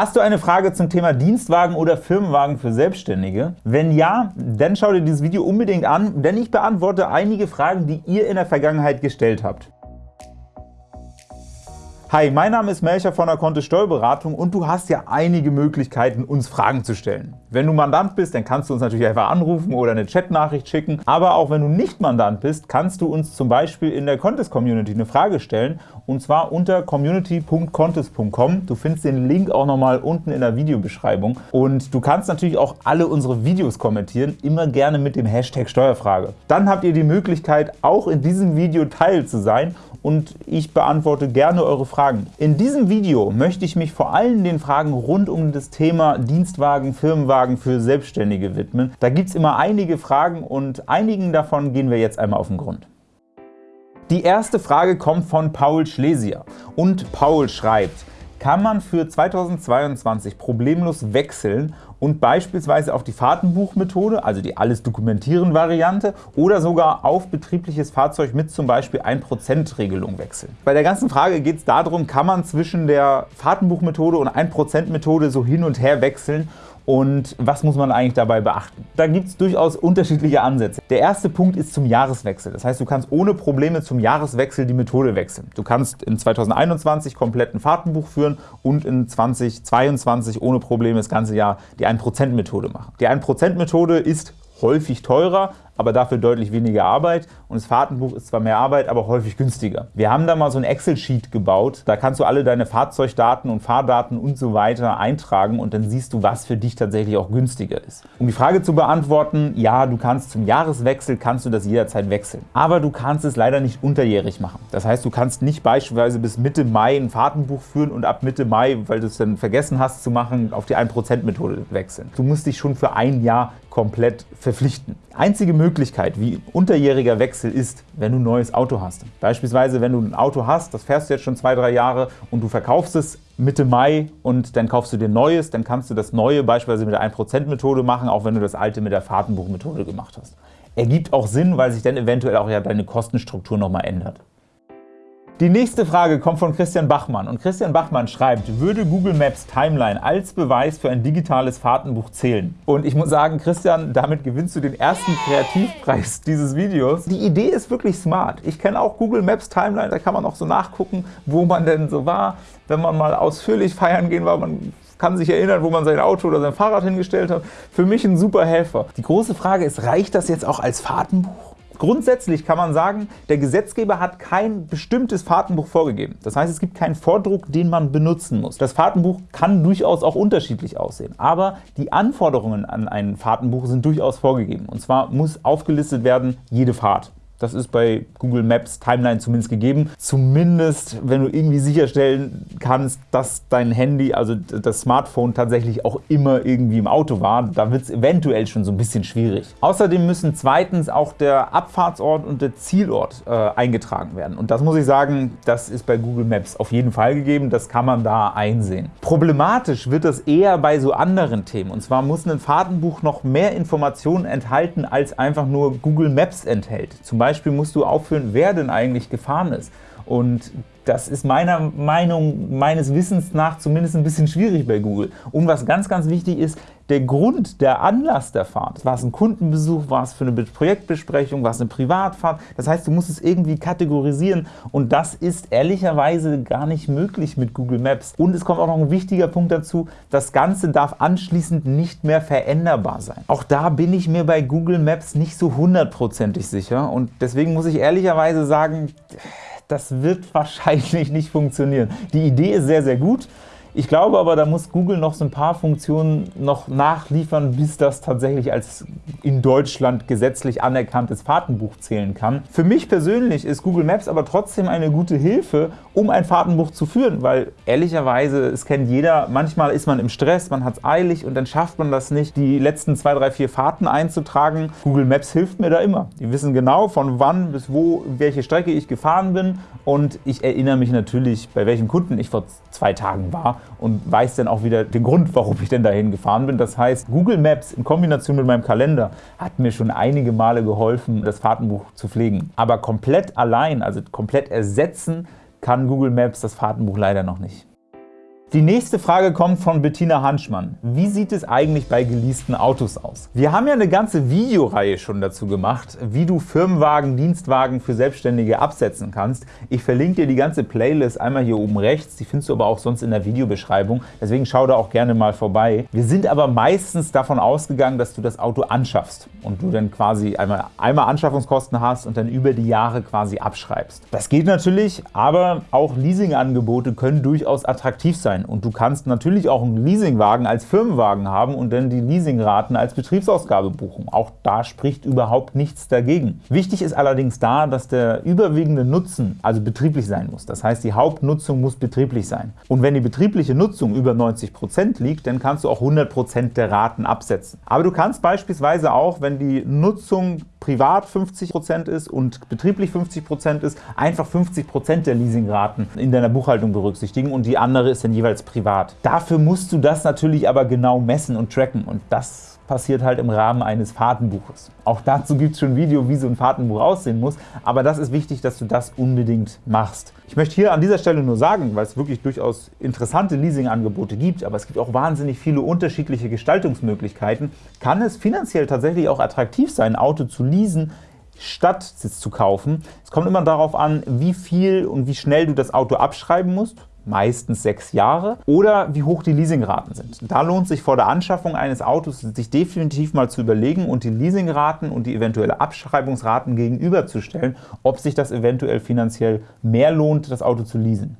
Hast du eine Frage zum Thema Dienstwagen oder Firmenwagen für Selbstständige? Wenn ja, dann schau dir dieses Video unbedingt an, denn ich beantworte einige Fragen, die ihr in der Vergangenheit gestellt habt. Hi, mein Name ist Melcher von der Kontist Steuerberatung und du hast ja einige Möglichkeiten, uns Fragen zu stellen. Wenn du Mandant bist, dann kannst du uns natürlich einfach anrufen oder eine Chatnachricht schicken, aber auch wenn du nicht Mandant bist, kannst du uns zum Beispiel in der Contest Community eine Frage stellen und zwar unter community.contest.com. Du findest den Link auch nochmal unten in der Videobeschreibung und du kannst natürlich auch alle unsere Videos kommentieren, immer gerne mit dem Hashtag Steuerfrage. Dann habt ihr die Möglichkeit, auch in diesem Video Teil zu sein und ich beantworte gerne eure Fragen. In diesem Video möchte ich mich vor allem den Fragen rund um das Thema Dienstwagen, Firmenwagen für Selbstständige widmen. Da gibt es immer einige Fragen und einigen davon gehen wir jetzt einmal auf den Grund. Die erste Frage kommt von Paul Schlesier und Paul schreibt, kann man für 2022 problemlos wechseln und beispielsweise auf die Fahrtenbuchmethode, also die Alles-Dokumentieren-Variante oder sogar auf betriebliches Fahrzeug mit zum Beispiel 1%-Regelung wechseln. Bei der ganzen Frage geht es darum, kann man zwischen der Fahrtenbuchmethode und 1%-Methode so hin und her wechseln und was muss man eigentlich dabei beachten? Da gibt es durchaus unterschiedliche Ansätze. Der erste Punkt ist zum Jahreswechsel. Das heißt, du kannst ohne Probleme zum Jahreswechsel die Methode wechseln. Du kannst in 2021 komplett ein Fahrtenbuch führen und in 2022 ohne Probleme das ganze Jahr die 1%-Methode machen. Die 1%-Methode ist häufig teurer, aber dafür deutlich weniger Arbeit und das Fahrtenbuch ist zwar mehr Arbeit, aber häufig günstiger. Wir haben da mal so ein Excel-Sheet gebaut, da kannst du alle deine Fahrzeugdaten und Fahrdaten und so weiter eintragen und dann siehst du, was für dich tatsächlich auch günstiger ist. Um die Frage zu beantworten, ja, du kannst zum Jahreswechsel kannst du das jederzeit wechseln, aber du kannst es leider nicht unterjährig machen. Das heißt, du kannst nicht beispielsweise bis Mitte Mai ein Fahrtenbuch führen und ab Mitte Mai, weil du es dann vergessen hast zu machen, auf die 1%-Methode wechseln. Du musst dich schon für ein Jahr komplett verpflichten. Einzige Möglichkeit, wie unterjähriger Wechsel ist, wenn du ein neues Auto hast. Beispielsweise, wenn du ein Auto hast, das fährst du jetzt schon zwei, drei Jahre und du verkaufst es Mitte Mai und dann kaufst du dir Neues, dann kannst du das Neue beispielsweise mit der 1%-Methode machen, auch wenn du das Alte mit der Fahrtenbuchmethode gemacht hast. Ergibt auch Sinn, weil sich dann eventuell auch ja deine Kostenstruktur nochmal ändert. Die nächste Frage kommt von Christian Bachmann und Christian Bachmann schreibt, würde Google Maps Timeline als Beweis für ein digitales Fahrtenbuch zählen? Und ich muss sagen, Christian, damit gewinnst du den ersten Kreativpreis dieses Videos. Die Idee ist wirklich smart. Ich kenne auch Google Maps Timeline, da kann man auch so nachgucken, wo man denn so war, wenn man mal ausführlich feiern gehen war. Man kann sich erinnern, wo man sein Auto oder sein Fahrrad hingestellt hat. Für mich ein super Helfer. Die große Frage ist, reicht das jetzt auch als Fahrtenbuch? Grundsätzlich kann man sagen, der Gesetzgeber hat kein bestimmtes Fahrtenbuch vorgegeben. Das heißt, es gibt keinen Vordruck, den man benutzen muss. Das Fahrtenbuch kann durchaus auch unterschiedlich aussehen, aber die Anforderungen an ein Fahrtenbuch sind durchaus vorgegeben. Und zwar muss aufgelistet werden jede Fahrt. Das ist bei Google Maps Timeline zumindest gegeben. Zumindest, wenn du irgendwie sicherstellen kannst, dass dein Handy, also das Smartphone tatsächlich auch immer irgendwie im Auto war, da wird es eventuell schon so ein bisschen schwierig. Außerdem müssen zweitens auch der Abfahrtsort und der Zielort äh, eingetragen werden. Und das muss ich sagen, das ist bei Google Maps auf jeden Fall gegeben. Das kann man da einsehen. Problematisch wird das eher bei so anderen Themen. Und zwar muss ein Fahrtenbuch noch mehr Informationen enthalten, als einfach nur Google Maps enthält. Zum Beispiel Beispiel musst du aufführen, wer denn eigentlich gefahren ist. Und das ist meiner Meinung, meines Wissens nach zumindest ein bisschen schwierig bei Google. Und was ganz, ganz wichtig ist, der Grund, der Anlass der Fahrt. War es ein Kundenbesuch, war es für eine Projektbesprechung, war es eine Privatfahrt? Das heißt, du musst es irgendwie kategorisieren und das ist ehrlicherweise gar nicht möglich mit Google Maps. Und es kommt auch noch ein wichtiger Punkt dazu, das Ganze darf anschließend nicht mehr veränderbar sein. Auch da bin ich mir bei Google Maps nicht so hundertprozentig sicher und deswegen muss ich ehrlicherweise sagen, das wird wahrscheinlich nicht funktionieren. Die Idee ist sehr, sehr gut. Ich glaube aber, da muss Google noch so ein paar Funktionen noch nachliefern, bis das tatsächlich als in Deutschland gesetzlich anerkanntes Fahrtenbuch zählen kann. Für mich persönlich ist Google Maps aber trotzdem eine gute Hilfe, um ein Fahrtenbuch zu führen, weil ehrlicherweise, es kennt jeder, manchmal ist man im Stress, man hat es eilig und dann schafft man das nicht, die letzten zwei, drei, vier Fahrten einzutragen. Google Maps hilft mir da immer. Die wissen genau, von wann bis wo, welche Strecke ich gefahren bin und ich erinnere mich natürlich, bei welchem Kunden ich vor zwei Tagen war und weiß dann auch wieder den Grund, warum ich denn dahin gefahren bin. Das heißt, Google Maps in Kombination mit meinem Kalender hat mir schon einige Male geholfen, das Fahrtenbuch zu pflegen. Aber komplett allein, also komplett ersetzen, kann Google Maps das Fahrtenbuch leider noch nicht. Die nächste Frage kommt von Bettina Hanschmann. Wie sieht es eigentlich bei geleasten Autos aus? Wir haben ja eine ganze Videoreihe schon dazu gemacht, wie du Firmenwagen, Dienstwagen für Selbstständige absetzen kannst. Ich verlinke dir die ganze Playlist einmal hier oben rechts, die findest du aber auch sonst in der Videobeschreibung, deswegen schau da auch gerne mal vorbei. Wir sind aber meistens davon ausgegangen, dass du das Auto anschaffst und du dann quasi einmal, einmal Anschaffungskosten hast und dann über die Jahre quasi abschreibst. Das geht natürlich, aber auch Leasingangebote können durchaus attraktiv sein sein. Und du kannst natürlich auch einen Leasingwagen als Firmenwagen haben und dann die Leasingraten als Betriebsausgabe buchen. Auch da spricht überhaupt nichts dagegen. Wichtig ist allerdings da, dass der überwiegende Nutzen also betrieblich sein muss. Das heißt, die Hauptnutzung muss betrieblich sein. Und wenn die betriebliche Nutzung über 90% liegt, dann kannst du auch 100% der Raten absetzen. Aber du kannst beispielsweise auch, wenn die Nutzung privat 50% ist und betrieblich 50% ist, einfach 50% der Leasingraten in deiner Buchhaltung berücksichtigen und die andere ist dann jeweils privat. Dafür musst du das natürlich aber genau messen und tracken und das passiert halt im Rahmen eines Fahrtenbuches. Auch dazu gibt es schon ein Video, wie so ein Fahrtenbuch aussehen muss, aber das ist wichtig, dass du das unbedingt machst. Ich möchte hier an dieser Stelle nur sagen, weil es wirklich durchaus interessante Leasingangebote gibt, aber es gibt auch wahnsinnig viele unterschiedliche Gestaltungsmöglichkeiten, kann es finanziell tatsächlich auch attraktiv sein, ein Auto zu leasen, statt Sitz zu kaufen. Es kommt immer darauf an, wie viel und wie schnell du das Auto abschreiben musst meistens sechs Jahre, oder wie hoch die Leasingraten sind. Da lohnt sich vor der Anschaffung eines Autos, sich definitiv mal zu überlegen und die Leasingraten und die eventuelle Abschreibungsraten gegenüberzustellen, ob sich das eventuell finanziell mehr lohnt, das Auto zu leasen.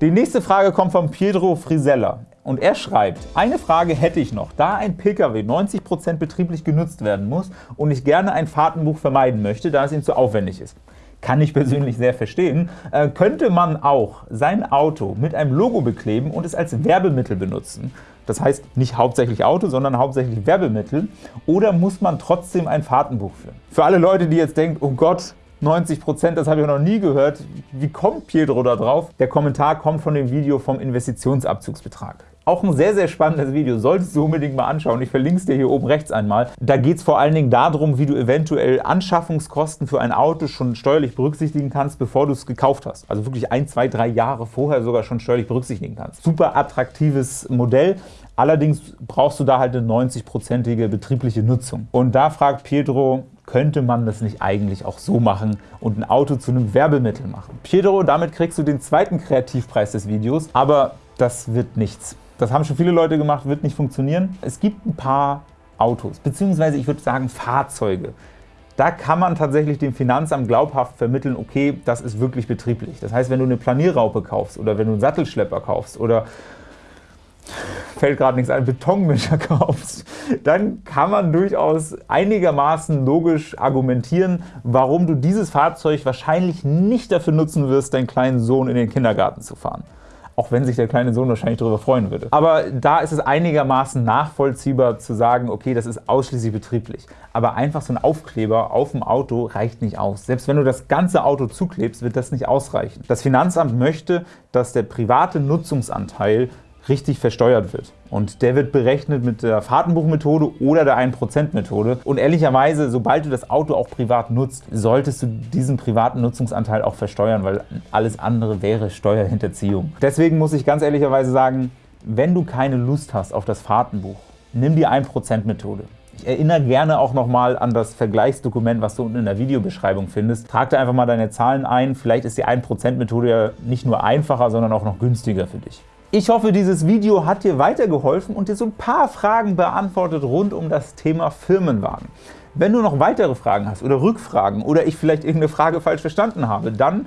Die nächste Frage kommt von Pietro Frisella und er schreibt, eine Frage hätte ich noch, da ein Pkw 90% betrieblich genutzt werden muss und ich gerne ein Fahrtenbuch vermeiden möchte, da es ihm zu aufwendig ist kann ich persönlich sehr verstehen, äh, könnte man auch sein Auto mit einem Logo bekleben und es als Werbemittel benutzen. Das heißt nicht hauptsächlich Auto, sondern hauptsächlich Werbemittel. Oder muss man trotzdem ein Fahrtenbuch führen? Für alle Leute, die jetzt denken, oh Gott, 90%, das habe ich noch nie gehört. Wie kommt Pietro da drauf? Der Kommentar kommt von dem Video vom Investitionsabzugsbetrag. Auch ein sehr, sehr spannendes Video, solltest du unbedingt mal anschauen. Ich verlinke es dir hier oben rechts einmal. Da geht es vor allen Dingen darum, wie du eventuell Anschaffungskosten für ein Auto schon steuerlich berücksichtigen kannst, bevor du es gekauft hast. Also wirklich ein, zwei, drei Jahre vorher sogar schon steuerlich berücksichtigen kannst. Super attraktives Modell. Allerdings brauchst du da halt eine 90-prozentige betriebliche Nutzung. Und da fragt Pietro, könnte man das nicht eigentlich auch so machen und ein Auto zu einem Werbemittel machen? Pietro, damit kriegst du den zweiten Kreativpreis des Videos, aber das wird nichts. Das haben schon viele Leute gemacht, wird nicht funktionieren. Es gibt ein paar Autos, beziehungsweise ich würde sagen Fahrzeuge. Da kann man tatsächlich dem Finanzamt glaubhaft vermitteln, okay, das ist wirklich betrieblich. Das heißt, wenn du eine Planierraupe kaufst oder wenn du einen Sattelschlepper kaufst oder fällt gerade nichts ein, Betonmischer kaufst, dann kann man durchaus einigermaßen logisch argumentieren, warum du dieses Fahrzeug wahrscheinlich nicht dafür nutzen wirst, deinen kleinen Sohn in den Kindergarten zu fahren auch wenn sich der kleine Sohn wahrscheinlich darüber freuen würde. Aber da ist es einigermaßen nachvollziehbar zu sagen, okay, das ist ausschließlich betrieblich. Aber einfach so ein Aufkleber auf dem Auto reicht nicht aus. Selbst wenn du das ganze Auto zuklebst, wird das nicht ausreichen. Das Finanzamt möchte, dass der private Nutzungsanteil richtig versteuert wird. Und der wird berechnet mit der Fahrtenbuchmethode oder der 1%-Methode. Und ehrlicherweise, sobald du das Auto auch privat nutzt, solltest du diesen privaten Nutzungsanteil auch versteuern, weil alles andere wäre Steuerhinterziehung. Deswegen muss ich ganz ehrlicherweise sagen, wenn du keine Lust hast auf das Fahrtenbuch, nimm die 1%-Methode. Ich erinnere gerne auch nochmal an das Vergleichsdokument, was du unten in der Videobeschreibung findest. Trag da einfach mal deine Zahlen ein. Vielleicht ist die 1%-Methode ja nicht nur einfacher, sondern auch noch günstiger für dich. Ich hoffe, dieses Video hat dir weitergeholfen und dir so ein paar Fragen beantwortet rund um das Thema Firmenwagen. Wenn du noch weitere Fragen hast oder Rückfragen oder ich vielleicht irgendeine Frage falsch verstanden habe, dann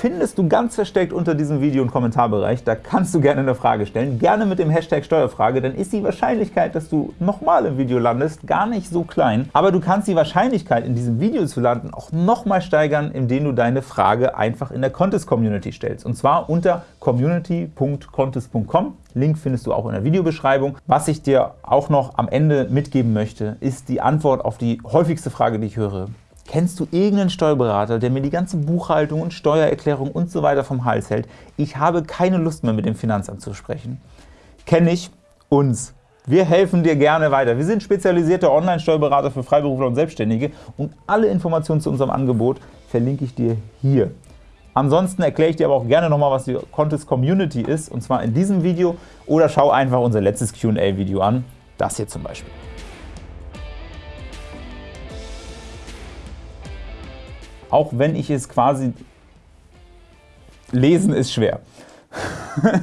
findest du ganz versteckt unter diesem Video einen Kommentarbereich. Da kannst du gerne eine Frage stellen. Gerne mit dem Hashtag Steuerfrage, dann ist die Wahrscheinlichkeit, dass du nochmal im Video landest, gar nicht so klein. Aber du kannst die Wahrscheinlichkeit, in diesem Video zu landen, auch nochmal steigern, indem du deine Frage einfach in der Contest-Community stellst. Und zwar unter community.contest.com. Link findest du auch in der Videobeschreibung. Was ich dir auch noch am Ende mitgeben möchte, ist die Antwort auf die häufigste Frage, die ich höre. Kennst du irgendeinen Steuerberater, der mir die ganze Buchhaltung und Steuererklärung und so weiter vom Hals hält? Ich habe keine Lust mehr, mit dem Finanzamt zu sprechen. Kenne ich uns. Wir helfen dir gerne weiter. Wir sind spezialisierte Online-Steuerberater für Freiberufler und Selbstständige und alle Informationen zu unserem Angebot verlinke ich dir hier. Ansonsten erkläre ich dir aber auch gerne nochmal, was die Contest Community ist, und zwar in diesem Video, oder schau einfach unser letztes Q&A-Video an, das hier zum Beispiel. Auch wenn ich es quasi... Lesen ist schwer.